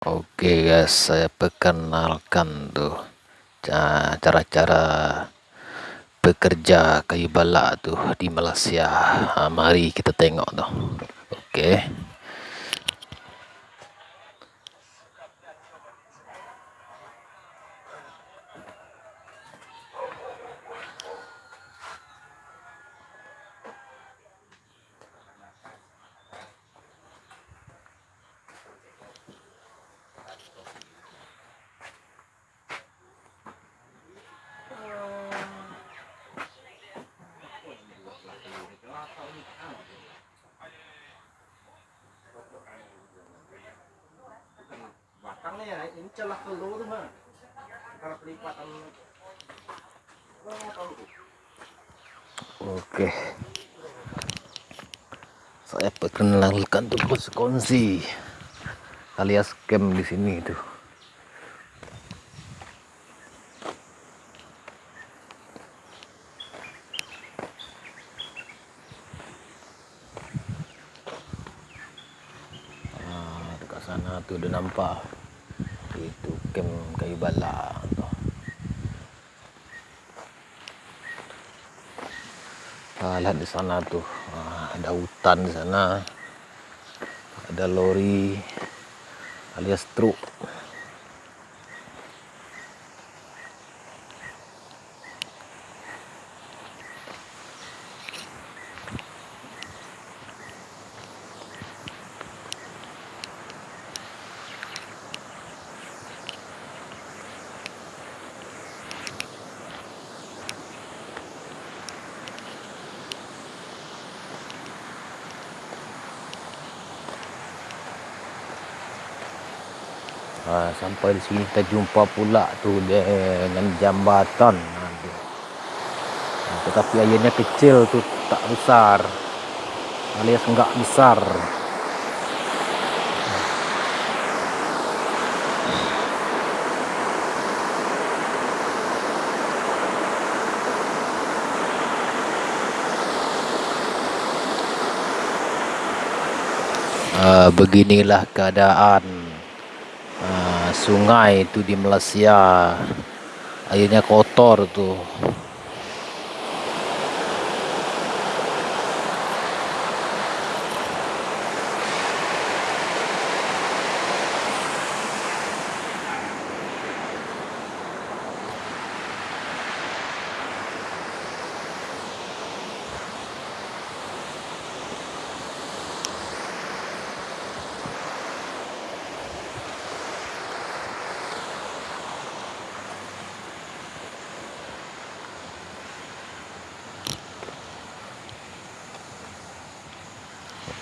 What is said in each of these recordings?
Oke guys, saya perkenalkan tuh cara-cara bekerja kayu balak tuh di Malaysia. Nah, mari kita tengok tuh. Oke. belakangnya celah telur mah kalau pelipatan Oke. Saya perkenalkan bos konsi alias camp di sini tuh. Ah, dekat sana tuh udah nampak itu tuh. Ah, di sana tuh. Ah, ada hutan di sana. Ada lori alias truk Ah, sampai di sini kita jumpa pula tuh dengan jambatan. Nah, tetapi airnya kecil tuh tak besar. Alias enggak besar. Ah, beginilah keadaan sungai itu di Malaysia. Airnya kotor tuh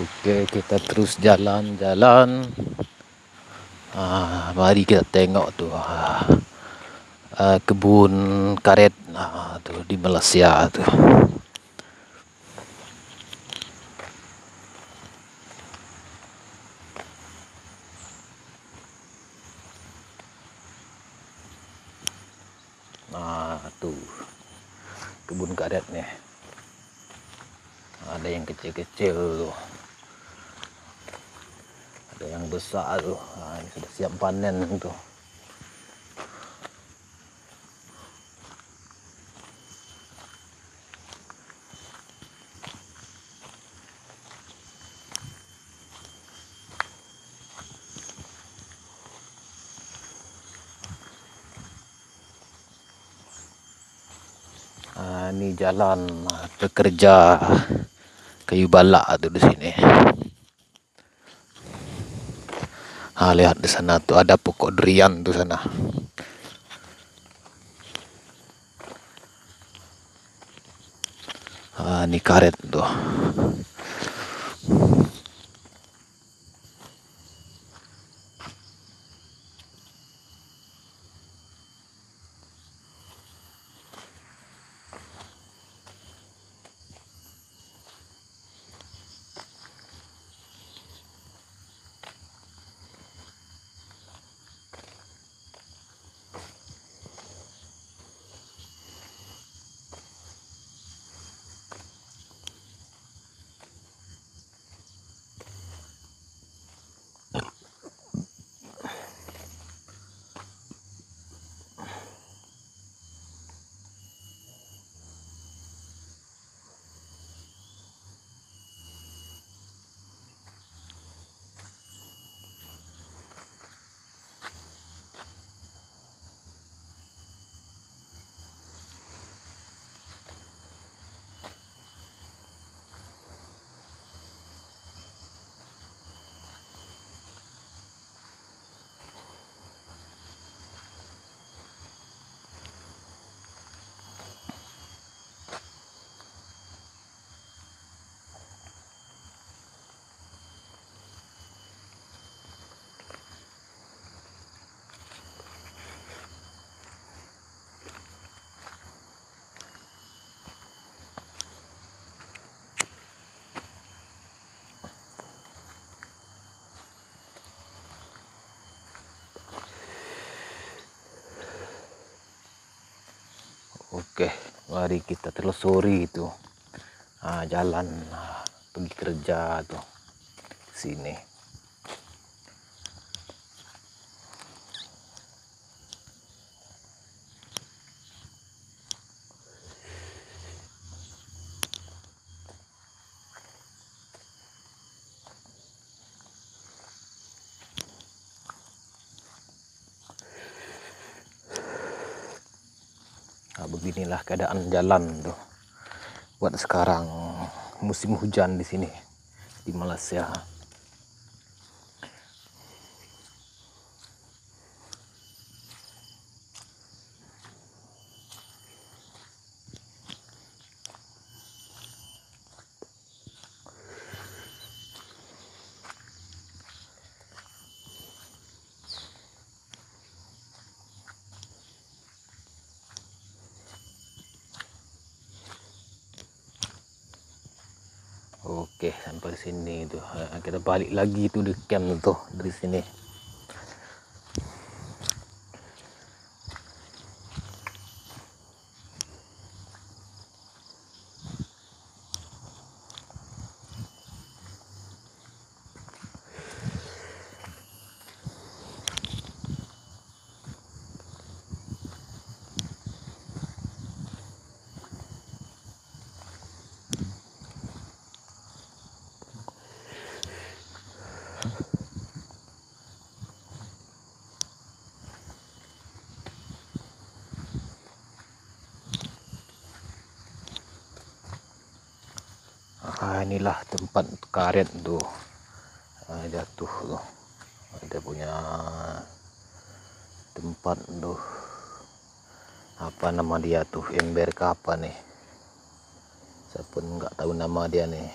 Oke kita terus jalan-jalan. Ah, mari kita tengok tuh ah, ah, kebun karet. Ah, tuh di Malaysia tuh. Nah tuh kebun karet nih. Ada yang kecil-kecil tuh ada yang besar tuh nah, ini sudah siap panen tuh Ah, ini jalan ah, pekerja kayu balak tuh di sini. Lihat di sana tuh ada pokok durian tuh sana. Ah, ini karet tuh. Oke mari kita telusuri itu. Nah, jalan nah, pergi kerja tuh. Sini beginilah keadaan jalan tuh buat sekarang musim hujan di sini di Malaysia. Oke, sampai sini tuh. Kita balik lagi tuh di camp tuh dari sini. Ah, inilah tempat karet tuh jatuh tuh ada punya tempat tuh apa nama dia tuh ember apa nih saya pun nggak tahu nama dia nih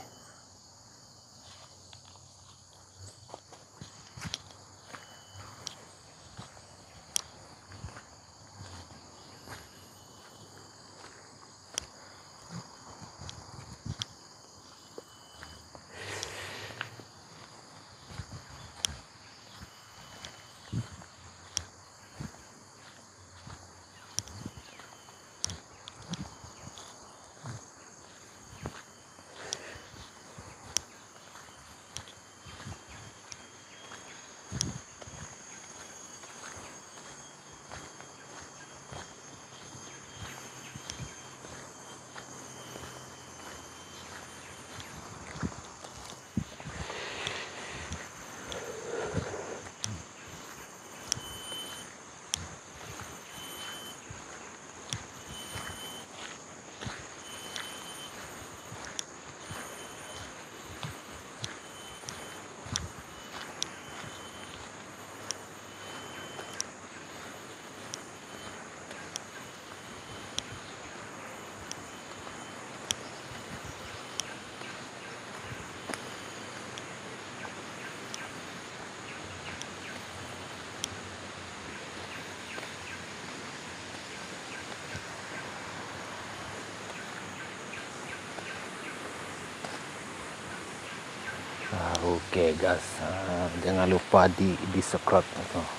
Okay, guys, ah, jangan lupa di di subscribe,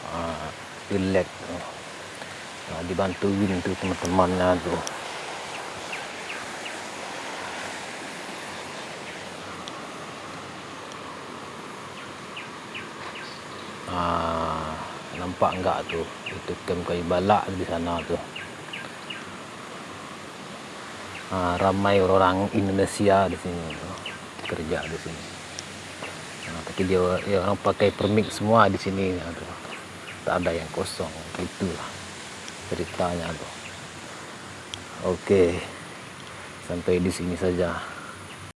ah, di like, ah, dibantuin tuh teman-temannya tuh. Ah, nampak enggak tuh itu kem kayu balak di sana tuh. Ah, ramai orang Indonesia di sini kerja di sini tapi dia ya, orang pakai permit semua di sini ya, tak ada yang kosong itulah ceritanya tuh oke sampai di sini saja